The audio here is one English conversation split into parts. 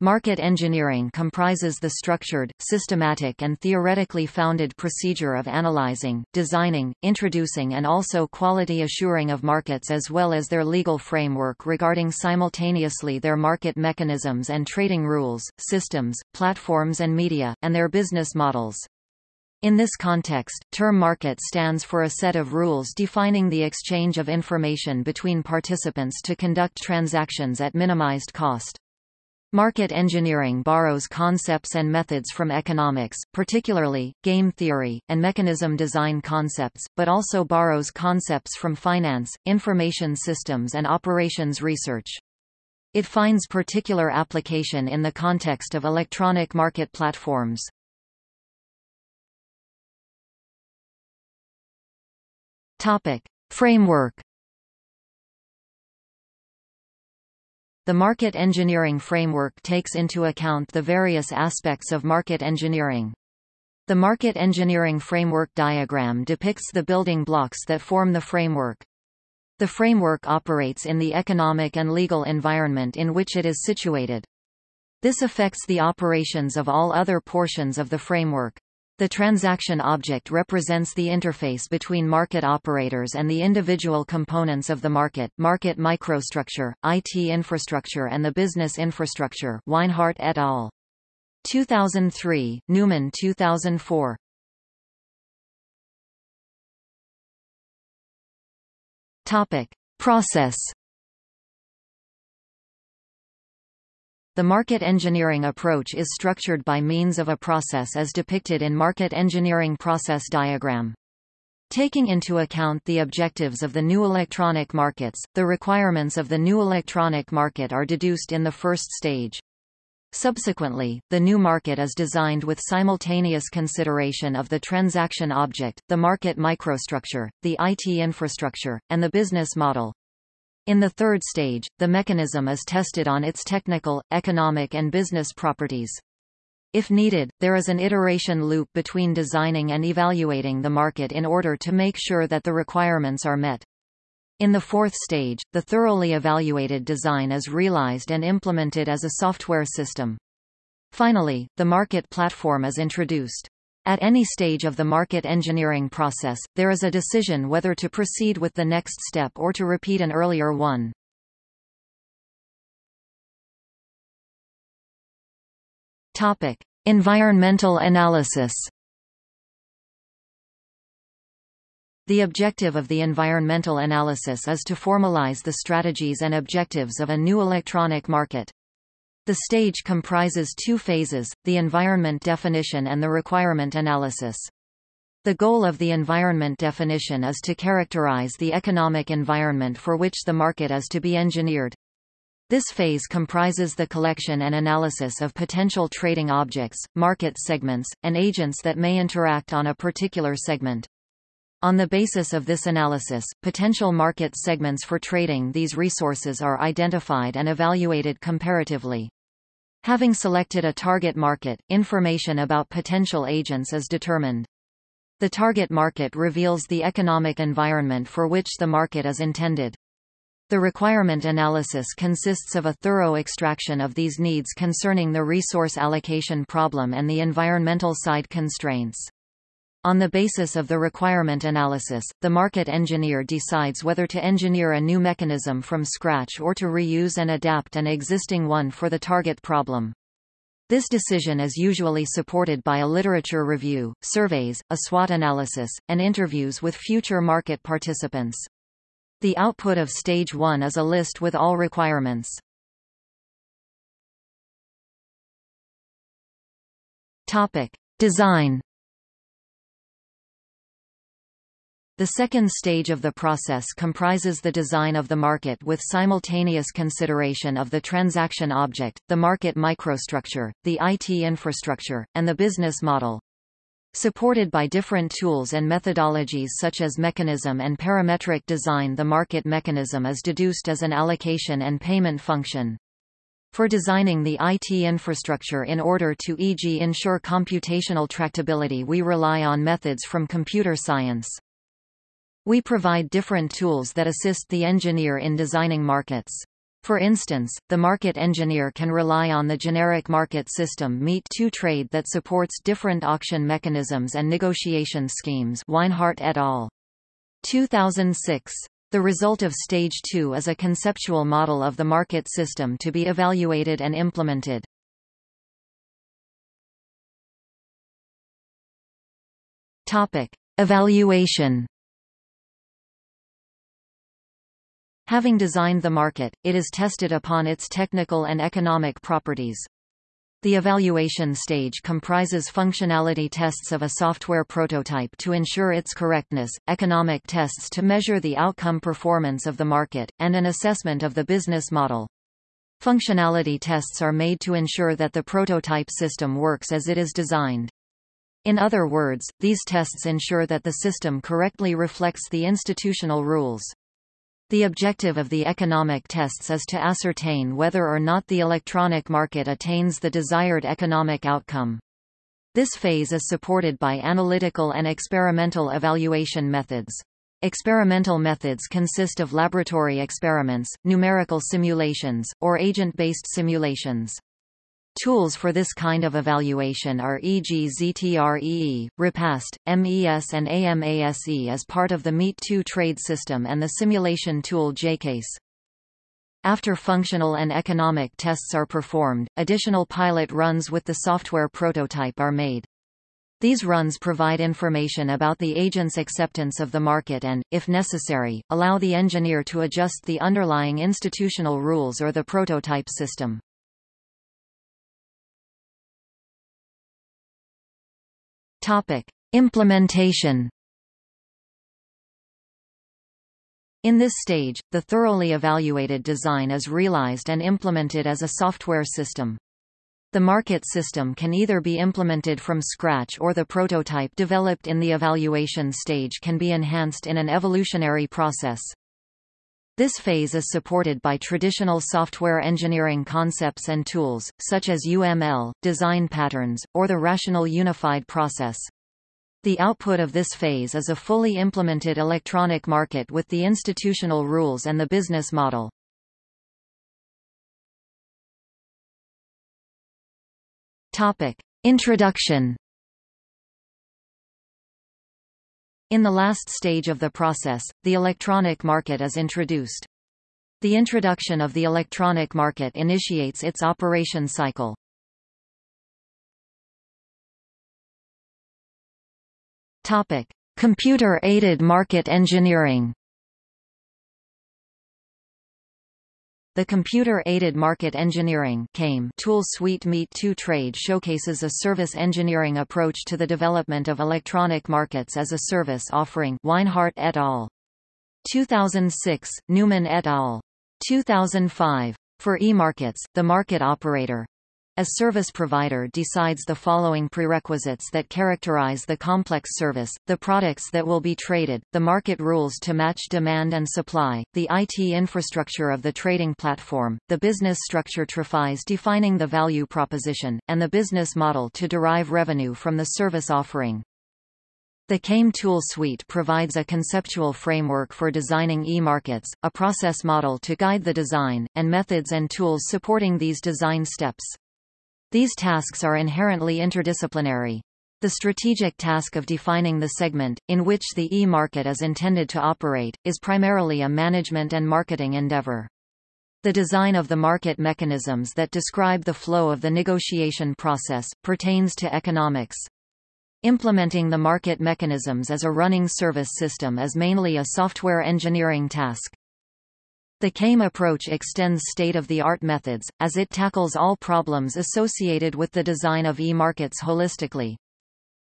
Market engineering comprises the structured, systematic and theoretically founded procedure of analyzing, designing, introducing and also quality assuring of markets as well as their legal framework regarding simultaneously their market mechanisms and trading rules, systems, platforms and media, and their business models. In this context, term market stands for a set of rules defining the exchange of information between participants to conduct transactions at minimized cost. Market engineering borrows concepts and methods from economics, particularly, game theory, and mechanism design concepts, but also borrows concepts from finance, information systems and operations research. It finds particular application in the context of electronic market platforms. Topic. Framework The market engineering framework takes into account the various aspects of market engineering. The market engineering framework diagram depicts the building blocks that form the framework. The framework operates in the economic and legal environment in which it is situated. This affects the operations of all other portions of the framework. The transaction object represents the interface between market operators and the individual components of the market, market microstructure, IT infrastructure and the business infrastructure Weinhardt et al. 2003, Neumann 2004. Topic. Process The market engineering approach is structured by means of a process as depicted in Market Engineering Process Diagram. Taking into account the objectives of the new electronic markets, the requirements of the new electronic market are deduced in the first stage. Subsequently, the new market is designed with simultaneous consideration of the transaction object, the market microstructure, the IT infrastructure, and the business model. In the third stage, the mechanism is tested on its technical, economic and business properties. If needed, there is an iteration loop between designing and evaluating the market in order to make sure that the requirements are met. In the fourth stage, the thoroughly evaluated design is realized and implemented as a software system. Finally, the market platform is introduced. At any stage of the market engineering process, there is a decision whether to proceed with the next step or to repeat an earlier one. Topic: Environmental analysis. The objective of the environmental analysis is to formalize the strategies and objectives of a new electronic market. The stage comprises two phases, the environment definition and the requirement analysis. The goal of the environment definition is to characterize the economic environment for which the market is to be engineered. This phase comprises the collection and analysis of potential trading objects, market segments, and agents that may interact on a particular segment. On the basis of this analysis, potential market segments for trading these resources are identified and evaluated comparatively. Having selected a target market, information about potential agents is determined. The target market reveals the economic environment for which the market is intended. The requirement analysis consists of a thorough extraction of these needs concerning the resource allocation problem and the environmental side constraints. On the basis of the requirement analysis, the market engineer decides whether to engineer a new mechanism from scratch or to reuse and adapt an existing one for the target problem. This decision is usually supported by a literature review, surveys, a SWOT analysis, and interviews with future market participants. The output of Stage 1 is a list with all requirements. Topic. Design The second stage of the process comprises the design of the market with simultaneous consideration of the transaction object, the market microstructure, the IT infrastructure, and the business model. Supported by different tools and methodologies such as mechanism and parametric design the market mechanism is deduced as an allocation and payment function. For designing the IT infrastructure in order to e.g. ensure computational tractability we rely on methods from computer science. We provide different tools that assist the engineer in designing markets. For instance, the market engineer can rely on the generic market system Meet2 Trade that supports different auction mechanisms and negotiation schemes Weinhardt et al. 2006. The result of Stage 2 is a conceptual model of the market system to be evaluated and implemented. Topic. Evaluation Having designed the market, it is tested upon its technical and economic properties. The evaluation stage comprises functionality tests of a software prototype to ensure its correctness, economic tests to measure the outcome performance of the market, and an assessment of the business model. Functionality tests are made to ensure that the prototype system works as it is designed. In other words, these tests ensure that the system correctly reflects the institutional rules. The objective of the economic tests is to ascertain whether or not the electronic market attains the desired economic outcome. This phase is supported by analytical and experimental evaluation methods. Experimental methods consist of laboratory experiments, numerical simulations, or agent-based simulations. Tools for this kind of evaluation are e.g. ZTREE, Repast, MES and AMASE as part of the Meet2 trade system and the simulation tool JCase. After functional and economic tests are performed, additional pilot runs with the software prototype are made. These runs provide information about the agent's acceptance of the market and, if necessary, allow the engineer to adjust the underlying institutional rules or the prototype system. Topic: Implementation. In this stage, the thoroughly evaluated design is realized and implemented as a software system. The market system can either be implemented from scratch or the prototype developed in the evaluation stage can be enhanced in an evolutionary process. This phase is supported by traditional software engineering concepts and tools, such as UML, design patterns, or the rational unified process. The output of this phase is a fully implemented electronic market with the institutional rules and the business model. Topic. Introduction In the last stage of the process, the electronic market is introduced. The introduction of the electronic market initiates its operation cycle. Topic: Computer-aided market engineering. The Computer-Aided Market Engineering CAME tool suite Meet2 Trade showcases a service engineering approach to the development of electronic markets as a service offering Weinhardt et al. 2006, Neumann et al. 2005. For e-markets, the market operator, as service provider decides the following prerequisites that characterize the complex service, the products that will be traded, the market rules to match demand and supply, the IT infrastructure of the trading platform, the business structure TRAFIs defining the value proposition, and the business model to derive revenue from the service offering. The CAME tool suite provides a conceptual framework for designing e-markets, a process model to guide the design, and methods and tools supporting these design steps. These tasks are inherently interdisciplinary. The strategic task of defining the segment, in which the e-market is intended to operate, is primarily a management and marketing endeavor. The design of the market mechanisms that describe the flow of the negotiation process, pertains to economics. Implementing the market mechanisms as a running service system is mainly a software engineering task. The CAME approach extends state-of-the-art methods, as it tackles all problems associated with the design of e-markets holistically.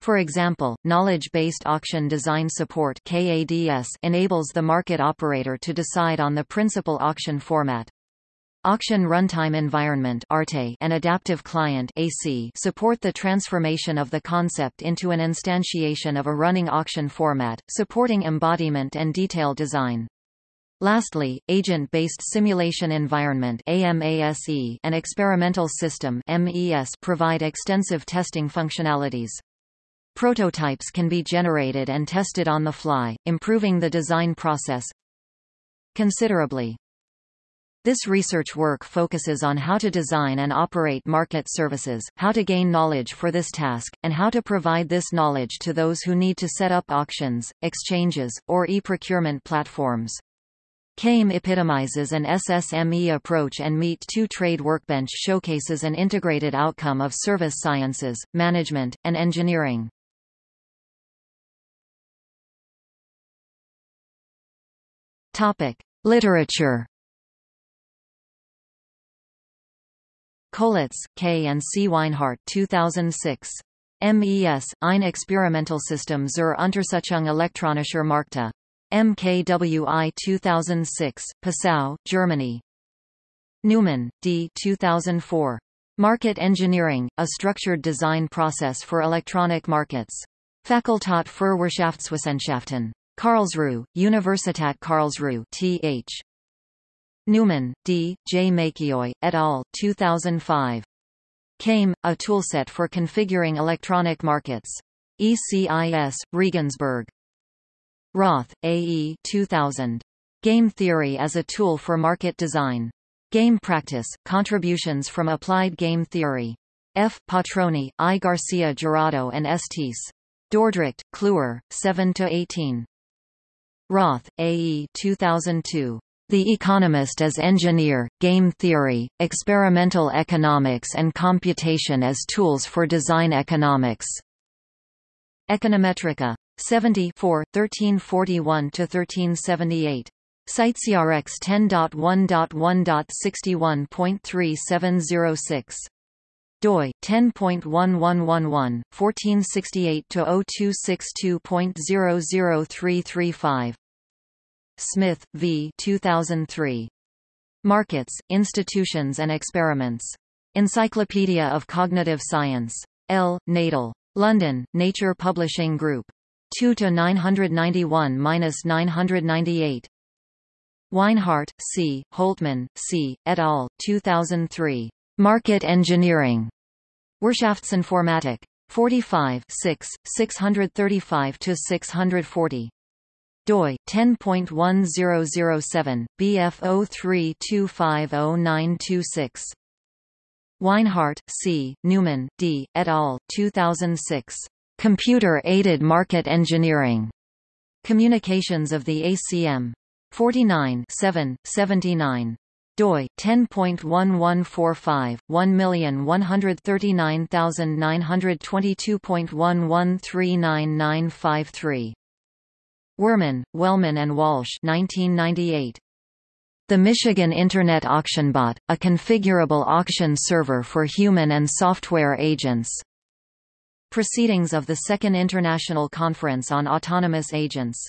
For example, Knowledge-Based Auction Design Support KADS enables the market operator to decide on the principal auction format. Auction Runtime Environment and Adaptive Client support the transformation of the concept into an instantiation of a running auction format, supporting embodiment and detail design. Lastly, agent-based simulation environment AMASE and experimental system MES provide extensive testing functionalities. Prototypes can be generated and tested on the fly, improving the design process considerably. This research work focuses on how to design and operate market services, how to gain knowledge for this task, and how to provide this knowledge to those who need to set up auctions, exchanges, or e-procurement platforms. CAME epitomizes an SSME approach and Meet 2 Trade Workbench showcases an integrated outcome of service sciences, management, and engineering. Topic: Literature. Kolitz, K. and C. Weinhardt 2006. MES, ein Experimentelsystem zur Untersuchung elektronischer Märkte. MKWI 2006, Passau, Germany. Neumann, D. 2004. Market Engineering, a Structured Design Process for Electronic Markets. Fakultät für Wirtschaftswissenschaften. Karlsruhe, Universität Karlsruhe Th. Neumann, D., J. Mäkiö, et al., 2005. CAME, a toolset for configuring electronic markets. ECIS, Regensburg. Roth, A. E. 2000. Game Theory as a Tool for Market Design. Game Practice, Contributions from Applied Game Theory. F. Patrone, I. Garcia Jurado and Estes. Dordrecht, Kluwer, 7–18. Roth, A. E. 2002. The Economist as Engineer, Game Theory, Experimental Economics and Computation as Tools for Design Economics. Econometrica. 70 1341–1378. CiteSeerX 10.1.1.61.3706 doi 10.1111 1468-0262.00335 Smith, v. 2003. Markets, Institutions and Experiments. Encyclopedia of Cognitive Science. L. Nadel. London, Nature Publishing Group. 2 to 991-998. Weinhardt, C., Holtmann, C., et al., 2003. Market Engineering. Wirtschaftsinformatik. 45 6, 635-640 doi 10.1007 bf03250926 Weinhardt, C., Neumann, D., et al., 2006. Computer-Aided Market Engineering. Communications of the ACM. 49 7, 79 doi 10.1145 1139922.1139953 Wurman, Wellman and Walsh 1998. The Michigan Internet AuctionBot, a configurable auction server for human and software agents. Proceedings of the Second International Conference on Autonomous Agents